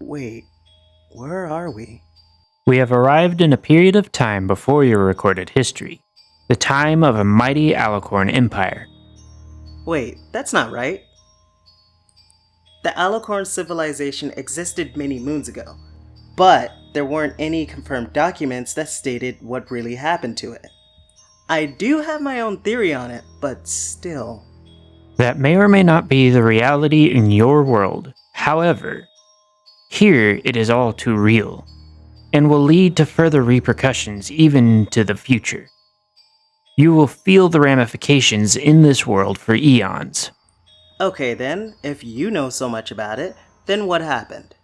Wait, where are we? We have arrived in a period of time before your recorded history, the time of a mighty Alicorn empire. Wait, that's not right. The Alicorn civilization existed many moons ago, but there weren't any confirmed documents that stated what really happened to it. I do have my own theory on it, but still. That may or may not be the reality in your world. However, here it is all too real, and will lead to further repercussions even to the future. You will feel the ramifications in this world for eons. Okay then, if you know so much about it, then what happened?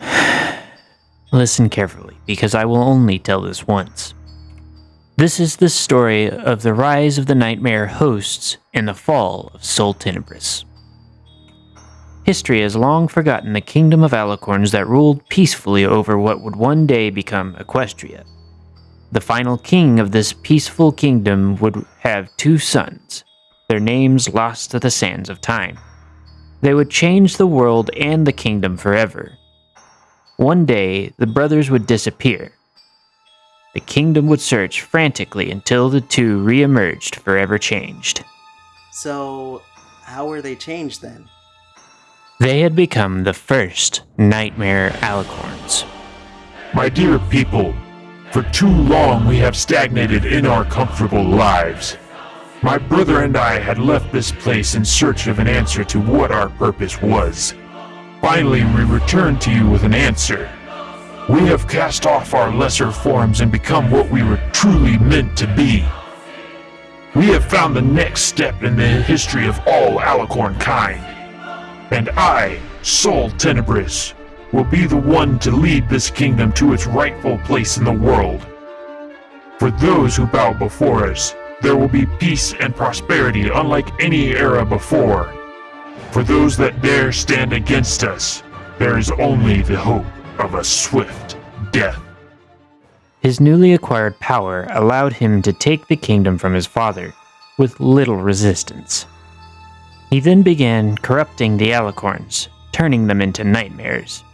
Listen carefully, because I will only tell this once. This is the story of the rise of the nightmare hosts and the fall of Sol Tenebris. History has long forgotten the kingdom of alicorns that ruled peacefully over what would one day become Equestria. The final king of this peaceful kingdom would have two sons, their names lost to the sands of time. They would change the world and the kingdom forever. One day, the brothers would disappear. The kingdom would search frantically until the two re-emerged forever changed. So, how were they changed then? They had become the first Nightmare Alicorns. My dear people, for too long we have stagnated in our comfortable lives. My brother and I had left this place in search of an answer to what our purpose was. Finally, we return to you with an answer. We have cast off our lesser forms and become what we were truly meant to be. We have found the next step in the history of all Alicorn kind. And I, Sol Tenebris, will be the one to lead this kingdom to its rightful place in the world. For those who bow before us, there will be peace and prosperity unlike any era before. For those that dare stand against us, there is only the hope of a swift death. His newly acquired power allowed him to take the kingdom from his father with little resistance. He then began corrupting the Alicorns, turning them into nightmares.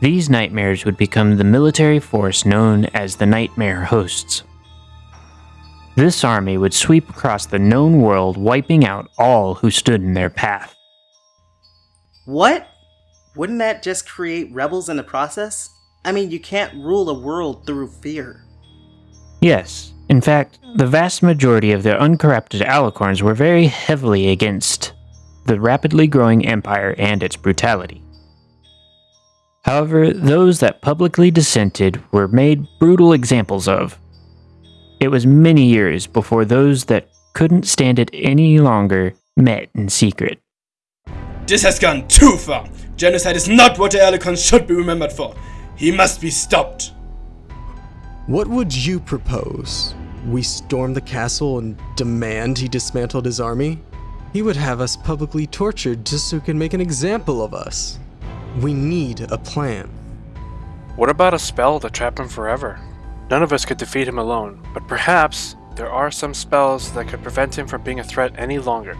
These nightmares would become the military force known as the Nightmare Hosts. This army would sweep across the known world, wiping out all who stood in their path. What? Wouldn't that just create rebels in the process? I mean, you can't rule a world through fear. Yes, in fact, the vast majority of the uncorrupted Alicorns were very heavily against the rapidly growing empire and its brutality. However, those that publicly dissented were made brutal examples of. It was many years before those that couldn't stand it any longer met in secret. This has gone too far. Genocide is not what the Alicorns should be remembered for. He must be stopped. What would you propose? We storm the castle and demand he dismantled his army? He would have us publicly tortured just so he can make an example of us. We need a plan. What about a spell to trap him forever? None of us could defeat him alone, but perhaps there are some spells that could prevent him from being a threat any longer.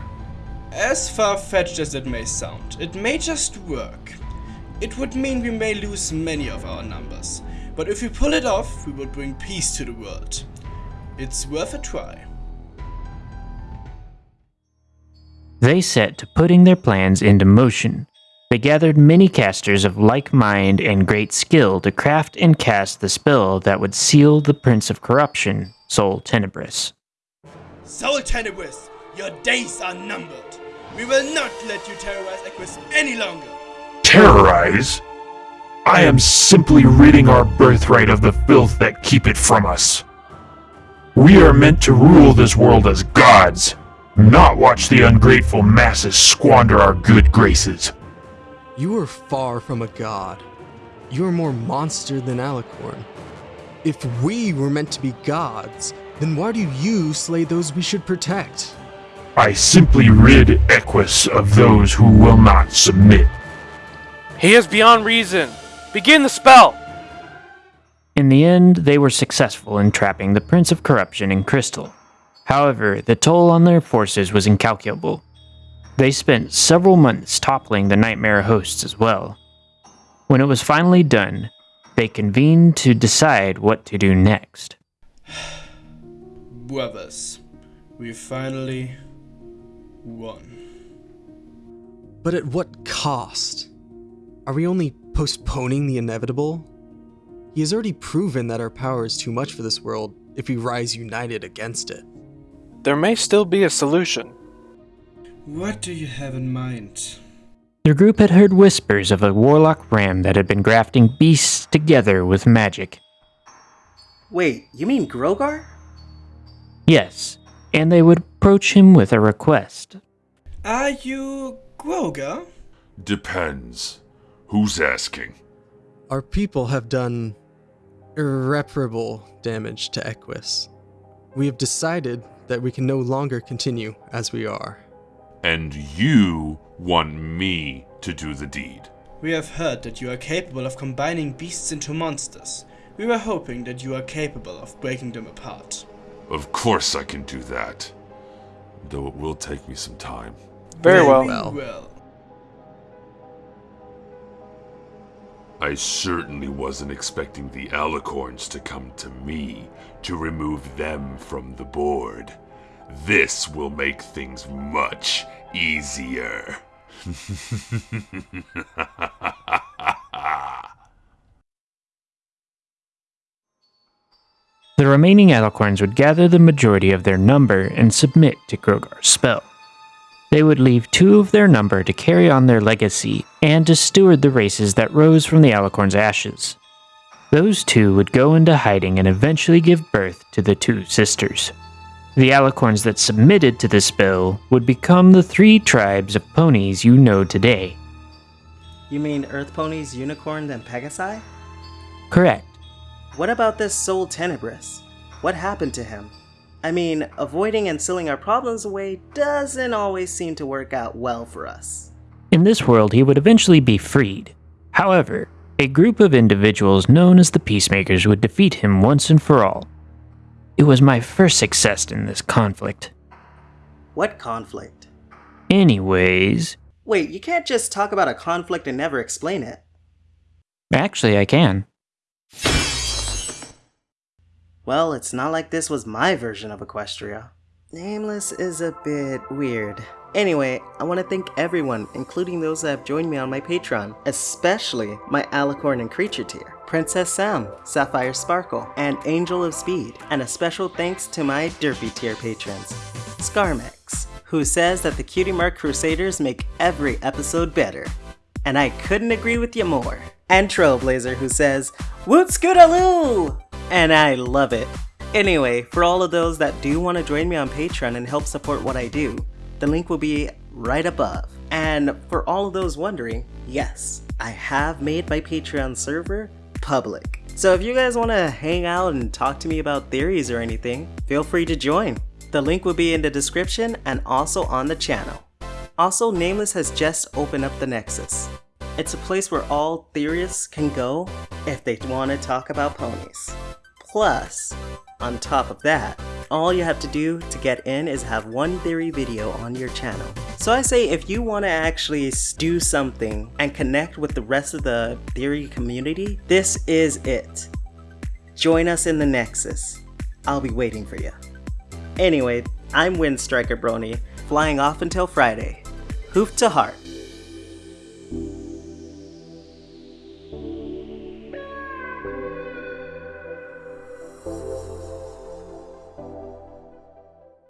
As far-fetched as it may sound, it may just work. It would mean we may lose many of our numbers, but if we pull it off, we will bring peace to the world. It's worth a try. They set to putting their plans into motion. They gathered many casters of like mind and great skill to craft and cast the spell that would seal the Prince of Corruption, Sol Tenebris. Sol Tenebris, your days are numbered. We will not let you terrorize Equus any longer. Terrorize? I am simply ridding our birthright of the filth that keep it from us. We are meant to rule this world as gods, not watch the ungrateful masses squander our good graces. You are far from a god. You are more monster than Alicorn. If we were meant to be gods, then why do you slay those we should protect? I simply rid Equus of those who will not submit. He is beyond reason. Begin the spell! In the end, they were successful in trapping the Prince of Corruption in Crystal. However, the toll on their forces was incalculable. They spent several months toppling the Nightmare hosts as well. When it was finally done, they convened to decide what to do next. Brothers, we finally won. But at what cost? Are we only postponing the inevitable? He has already proven that our power is too much for this world if we rise united against it. There may still be a solution. What do you have in mind? The group had heard whispers of a warlock ram that had been grafting beasts together with magic. Wait, you mean Grogar? Yes, and they would approach him with a request. Are you Grogar? Depends. Who's asking? Our people have done irreparable damage to Equus. We have decided that we can no longer continue as we are. And you want me to do the deed. We have heard that you are capable of combining beasts into monsters. We were hoping that you are capable of breaking them apart. Of course I can do that. Though it will take me some time. Very well. well. well. I certainly wasn't expecting the alicorns to come to me to remove them from the board. This will make things much easier. The remaining Alicorns would gather the majority of their number and submit to Grogar's spell. They would leave two of their number to carry on their legacy and to steward the races that rose from the Alicorn's ashes. Those two would go into hiding and eventually give birth to the two sisters. The Alicorns that submitted to this bill would become the three tribes of ponies you know today. You mean Earth Ponies, Unicorns, and Pegasi? Correct. What about this Sol Tenebris? What happened to him? I mean, avoiding and sealing our problems away doesn't always seem to work out well for us. In this world, he would eventually be freed. However, a group of individuals known as the Peacemakers would defeat him once and for all. It was my first success in this conflict. What conflict? Anyways, Wait, you can't just talk about a conflict and never explain it. actually, I can. Well, it's not like this was my version of Equestria. Nameless is a bit weird. Anyway, I want to thank everyone, including those that have joined me on my Patreon, especially my Alicorn and Creature tier, Princess Sam, Sapphire Sparkle, and Angel of Speed, and a special thanks to my Derpy tier patrons, Scarmex, who says that the Cutie Mark Crusaders make every episode better. And I couldn't agree with you more. And Trailblazer, who says, Woot Scootaloo! And I love it. Anyway, for all of those that do want to join me on Patreon and help support what I do, the link will be right above. And for all of those wondering, yes, I have made my Patreon server public. So if you guys want to hang out and talk to me about theories or anything, feel free to join. The link will be in the description and also on the channel. Also, Nameless has just opened up the Nexus. It's a place where all theorists can go if they want to talk about ponies. Plus, on top of that, all you have to do to get in is have one theory video on your channel. So I say if you want to actually do something and connect with the rest of the theory community, this is it. Join us in the Nexus. I'll be waiting for you. Anyway, I'm Windstriker Brony, flying off until Friday. Hoof to heart.